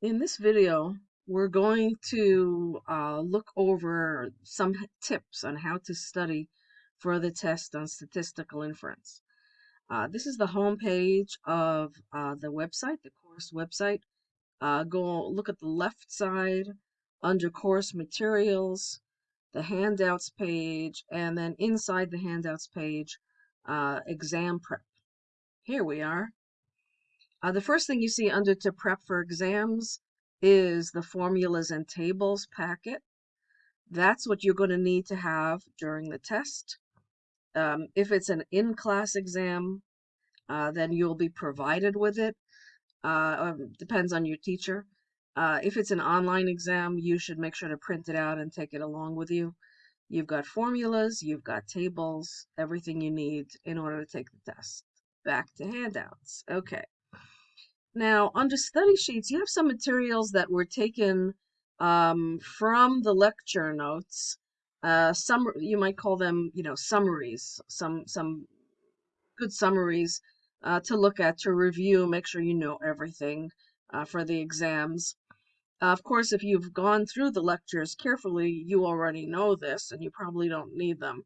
In this video, we're going to uh, look over some tips on how to study for the test on statistical inference. Uh, this is the home page of uh, the website, the course website. Uh, go look at the left side under course materials, the handouts page, and then inside the handouts page, uh, exam prep. Here we are. Uh, the first thing you see under to prep for exams is the formulas and tables packet. That's what you're going to need to have during the test. Um, if it's an in-class exam, uh, then you'll be provided with it. Uh, um, depends on your teacher. Uh, if it's an online exam, you should make sure to print it out and take it along with you. You've got formulas, you've got tables, everything you need in order to take the test. Back to handouts. Okay. Now, under study sheets, you have some materials that were taken um, from the lecture notes. Uh, some you might call them, you know, summaries. Some some good summaries uh, to look at to review, make sure you know everything uh, for the exams. of course, if you've gone through the lectures carefully, you already know this, and you probably don't need them.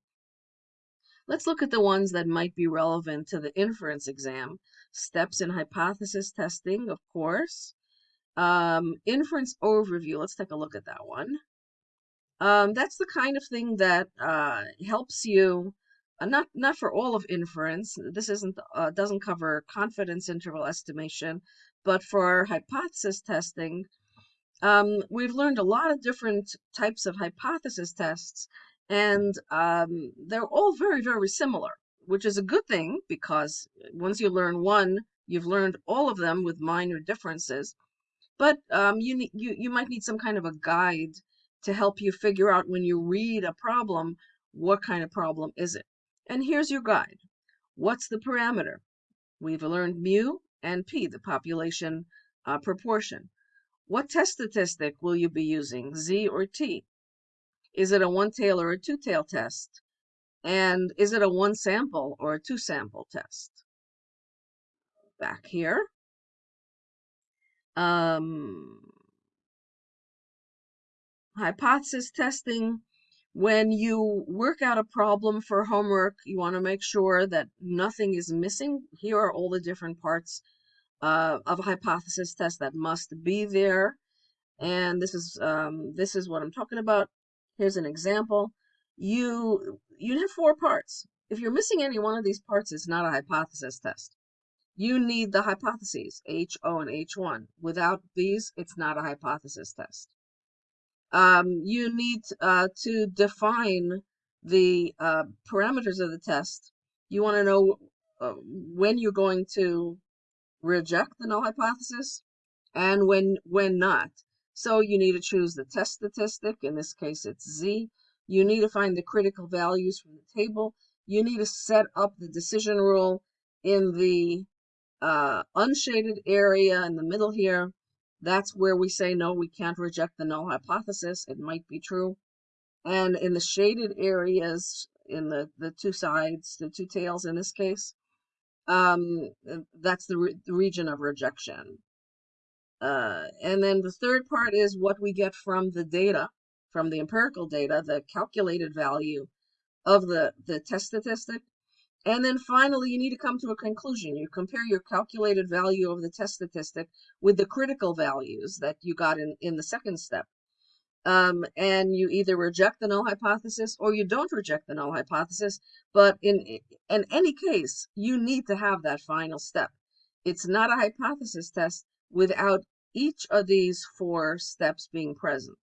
Let's look at the ones that might be relevant to the inference exam. Steps in hypothesis testing, of course. Um, inference overview, let's take a look at that one. Um, that's the kind of thing that uh, helps you, uh, not not for all of inference. This isn't uh, doesn't cover confidence interval estimation, but for hypothesis testing, um, we've learned a lot of different types of hypothesis tests and um, they're all very, very similar, which is a good thing because once you learn one, you've learned all of them with minor differences. But um, you, you, you might need some kind of a guide to help you figure out when you read a problem, what kind of problem is it? And here's your guide. What's the parameter? We've learned mu and p, the population uh, proportion. What test statistic will you be using, z or t? Is it a one-tail or a two-tail test? And is it a one sample or a two sample test? Back here. Um, hypothesis testing. When you work out a problem for homework, you want to make sure that nothing is missing. Here are all the different parts uh, of a hypothesis test that must be there. And this is um, this is what I'm talking about. Here's an example. You, you have four parts. If you're missing any one of these parts, it's not a hypothesis test. You need the hypotheses, H, O, and H1. Without these, it's not a hypothesis test. Um, you need uh, to define the uh, parameters of the test. You want to know uh, when you're going to reject the null hypothesis and when when not. So you need to choose the test statistic. In this case, it's Z. You need to find the critical values from the table. You need to set up the decision rule in the uh, unshaded area in the middle here. That's where we say, no, we can't reject the null hypothesis. It might be true. And in the shaded areas, in the, the two sides, the two tails in this case, um, that's the, re the region of rejection. Uh, and then the third part is what we get from the data, from the empirical data, the calculated value of the, the test statistic. And then finally, you need to come to a conclusion. You compare your calculated value of the test statistic with the critical values that you got in, in the second step. Um, and you either reject the null hypothesis or you don't reject the null hypothesis. But in, in any case, you need to have that final step. It's not a hypothesis test without each of these four steps being present.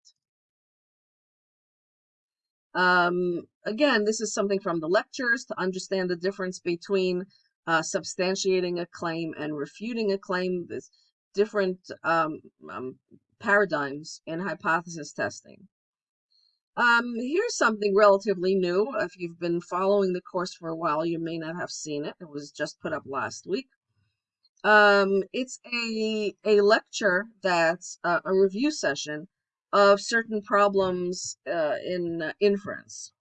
Um, again, this is something from the lectures to understand the difference between uh, substantiating a claim and refuting a claim. There's different um, um, paradigms in hypothesis testing. Um, here's something relatively new. If you've been following the course for a while, you may not have seen it. It was just put up last week. Um, it's a a lecture that's uh, a review session of certain problems uh, in uh, inference.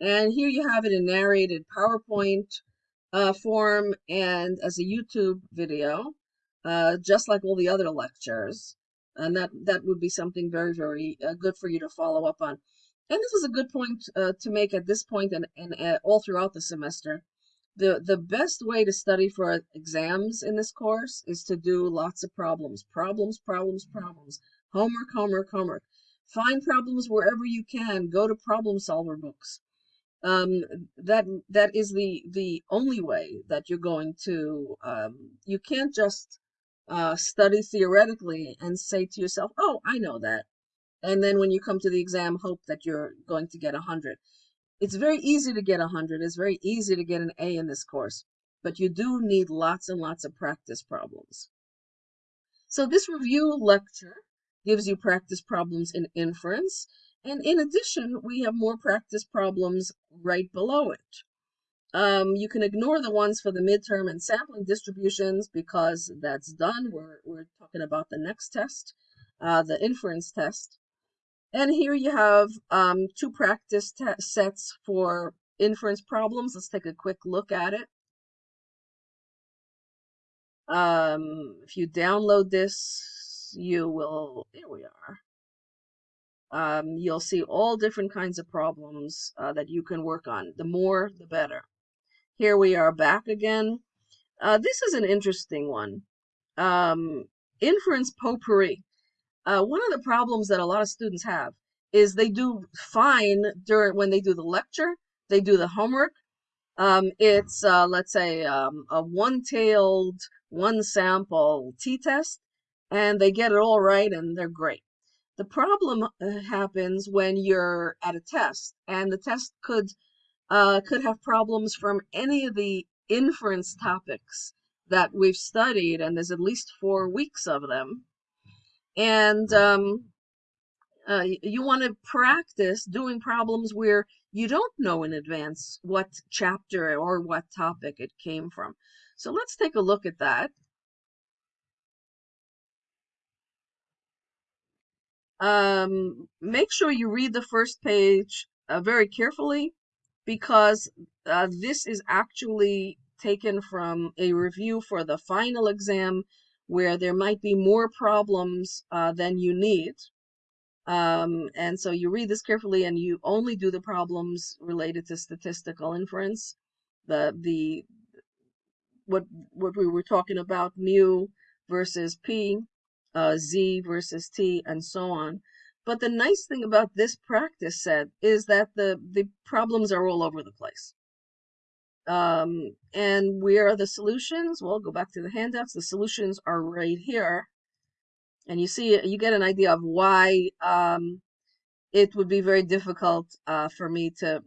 And here you have it in narrated PowerPoint uh, form and as a YouTube video, uh, just like all the other lectures. and that that would be something very very uh, good for you to follow up on. And this is a good point uh, to make at this point and, and all throughout the semester. The, the best way to study for exams in this course is to do lots of problems. Problems, problems, problems. Homework, homework, homework. Find problems wherever you can. Go to problem solver books. Um, that that is the the only way that you're going to. Um, you can't just uh, study theoretically and say to yourself, "Oh, I know that," and then when you come to the exam, hope that you're going to get a hundred. It's very easy to get a hundred. It's very easy to get an A in this course, but you do need lots and lots of practice problems. So this review lecture gives you practice problems in inference. And in addition, we have more practice problems right below it. Um, you can ignore the ones for the midterm and sampling distributions because that's done. We're, we're talking about the next test, uh, the inference test. And here you have um, two practice sets for inference problems. Let's take a quick look at it. Um, if you download this, you will, here we are. Um, you'll see all different kinds of problems uh, that you can work on. The more, the better. Here we are back again. Uh, this is an interesting one. Um, inference potpourri. Uh, one of the problems that a lot of students have is they do fine during when they do the lecture, they do the homework. Um, it's uh, let's say um, a one-tailed, one-sample t-test, and they get it all right and they're great. The problem uh, happens when you're at a test, and the test could uh, could have problems from any of the inference topics that we've studied, and there's at least four weeks of them. And um, uh, you want to practice doing problems where you don't know in advance what chapter or what topic it came from. So let's take a look at that. Um, make sure you read the first page uh, very carefully because uh, this is actually taken from a review for the final exam where there might be more problems uh, than you need. Um, and so you read this carefully and you only do the problems related to statistical inference. The, the, what, what we were talking about, mu versus p, uh, z versus t, and so on. But the nice thing about this practice set is that the, the problems are all over the place. Um, and where are the solutions? Well, go back to the handouts. The solutions are right here. And you see, you get an idea of why um, it would be very difficult uh, for me to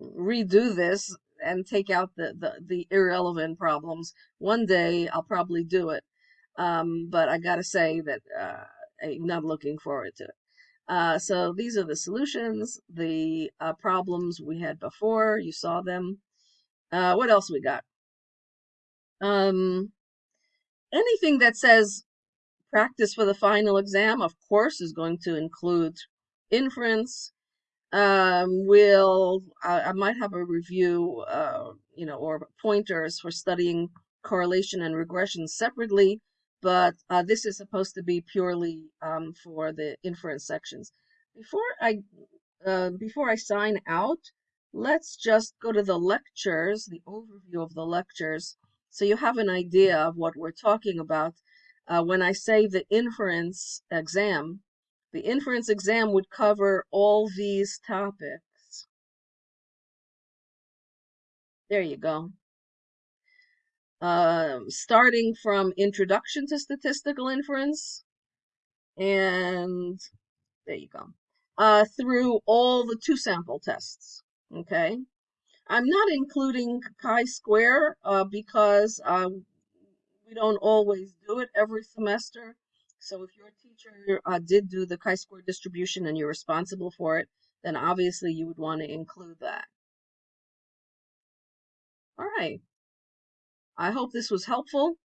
redo this and take out the, the, the irrelevant problems. One day I'll probably do it. Um, but I gotta say that uh, I'm not looking forward to it. Uh, so these are the solutions, the uh, problems we had before. You saw them. Uh, what else we got? Um, anything that says practice for the final exam, of course, is going to include inference. Um, will I, I might have a review, uh, you know, or pointers for studying correlation and regression separately but uh, this is supposed to be purely um, for the inference sections. Before I uh, before I sign out, let's just go to the lectures, the overview of the lectures, so you have an idea of what we're talking about. Uh, when I say the inference exam, the inference exam would cover all these topics. There you go uh, starting from introduction to statistical inference, and there you go, uh, through all the two sample tests. Okay, I'm not including chi-square uh, because uh, we don't always do it every semester. So if your teacher uh, did do the chi-square distribution and you're responsible for it, then obviously you would want to include that. All right. I hope this was helpful.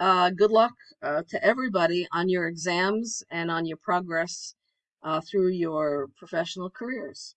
Uh, good luck uh, to everybody on your exams and on your progress uh, through your professional careers.